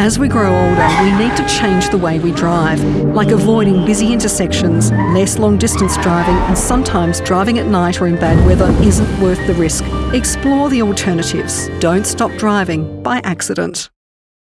As we grow older, we need to change the way we drive, like avoiding busy intersections, less long distance driving, and sometimes driving at night or in bad weather isn't worth the risk. Explore the alternatives. Don't stop driving by accident.